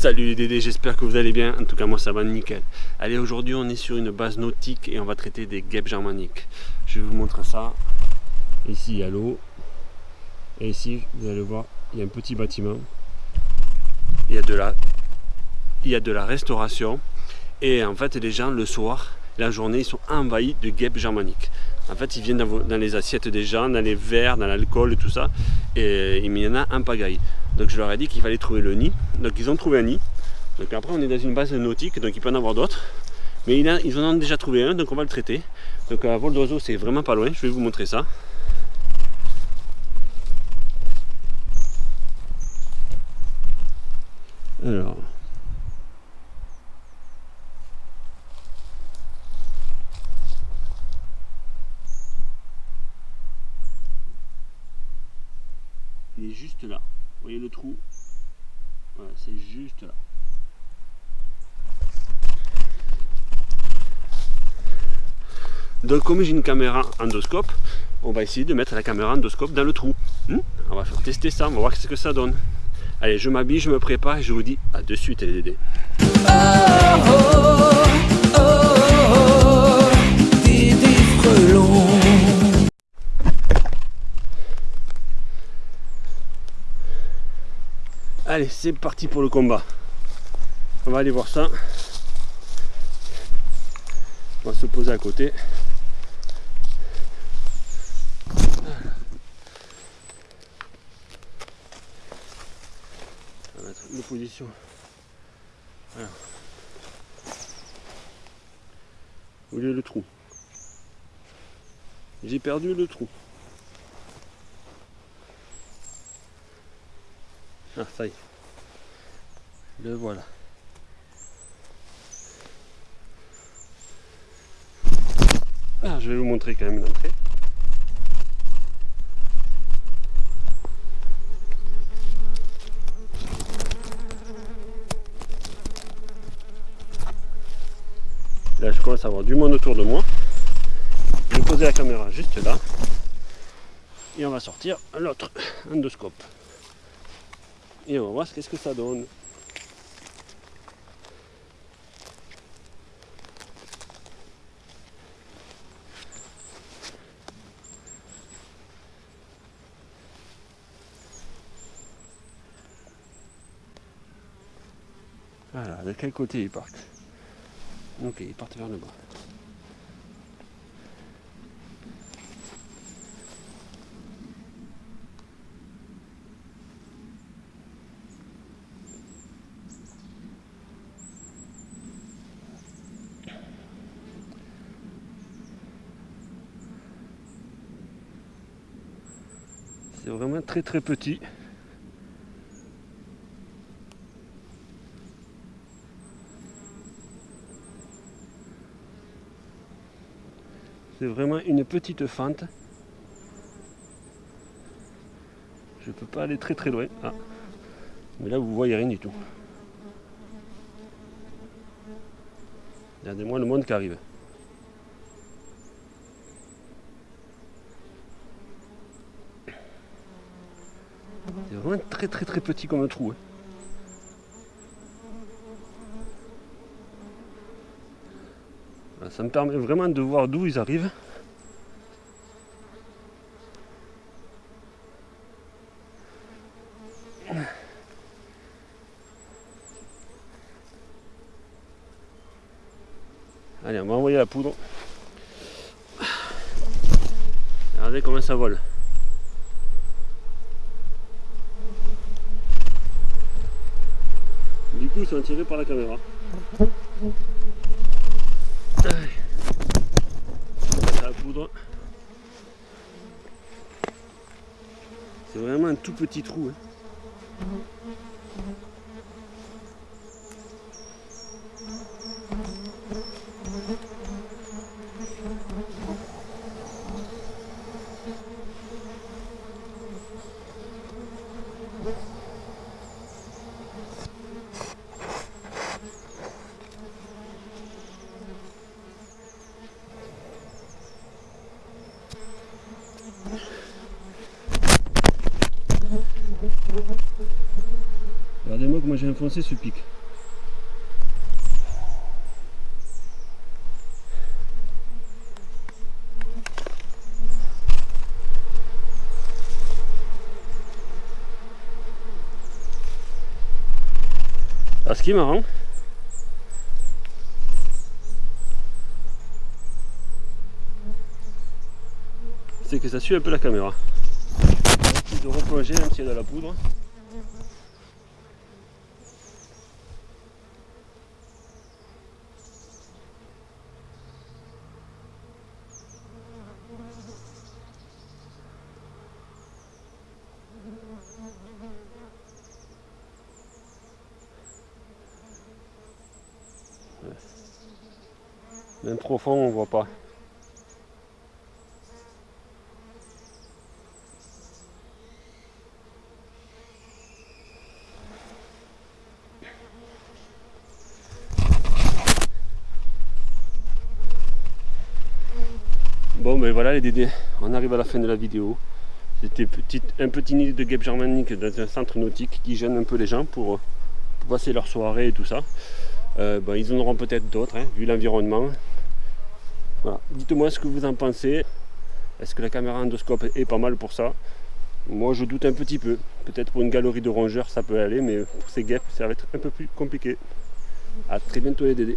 Salut les Dédés, j'espère que vous allez bien. En tout cas, moi ça va nickel. Allez, aujourd'hui on est sur une base nautique et on va traiter des guêpes germaniques. Je vais vous montrer ça. Ici il y a l'eau. Et ici, vous allez voir, il y a un petit bâtiment. Il y a de la, il y a de la restauration. Et en fait, les gens, le soir, la journée, ils sont envahis de guêpes germaniques. En fait, ils viennent dans, les assiettes des gens, dans les verres, dans l'alcool et tout ça. Et il y en a un pagaille. Donc je leur ai dit qu'il fallait trouver le nid. Donc ils ont trouvé un nid. Donc après, on est dans une base nautique, donc il peut en avoir d'autres. Mais ils en ont déjà trouvé un, donc on va le traiter. Donc à vol d'oiseau, c'est vraiment pas loin. Je vais vous montrer ça. Alors, il est juste là. Vous voyez le trou c'est juste là. Donc comme j'ai une caméra endoscope, on va essayer de mettre la caméra endoscope dans le trou. Hmm on va faire tester ça, on va voir ce que ça donne. Allez, je m'habille, je me prépare et je vous dis à de suite les Dédés. Oh, Allez, c'est parti pour le combat. On va aller voir ça. On va se poser à côté. de position. Voilà. Où est le trou J'ai perdu le trou. Ah, ça y est. Le voilà. Ah, je vais vous montrer quand même l'entrée. Là, je commence à avoir du monde autour de moi. Je vais poser la caméra juste là. Et on va sortir l'autre endoscope. Et on va voir ce que ça donne. Voilà, de quel côté ils partent Ok, ils partent vers le bas. C'est vraiment très très petit. C'est vraiment une petite fente. Je peux pas aller très très loin. Ah. Mais là vous voyez rien du tout. Regardez-moi le monde qui arrive. C'est vraiment très très très petit comme un trou. Hein. Ça me permet vraiment de voir d'où ils arrivent. Allez, on va envoyer la poudre. Regardez comment ça vole. Du ils sont tirés par la caméra. La poudre. C'est vraiment un tout petit trou. Hein. J'ai enfoncé ce pic. Alors, ce qui est marrant, c'est que ça suit un peu la caméra. de replonger même s'il y a de la poudre. Profond, on voit pas. Bon ben voilà les dédés, on arrive à la fin de la vidéo. C'était un petit nid de guêpes germaniques dans un centre nautique qui gêne un peu les gens pour, passer leur soirée et tout ça. Euh, ben, ils en auront peut-être d'autres, hein, vu l'environnement. Dites-moi ce que vous en pensez. Est-ce que la caméra endoscope est pas mal pour ça? Moi je doute un petit peu. Peut-être pour une galerie de rongeurs ça peut aller, mais pour ces guêpes ça va être un peu plus compliqué. A très bientôt les dédés.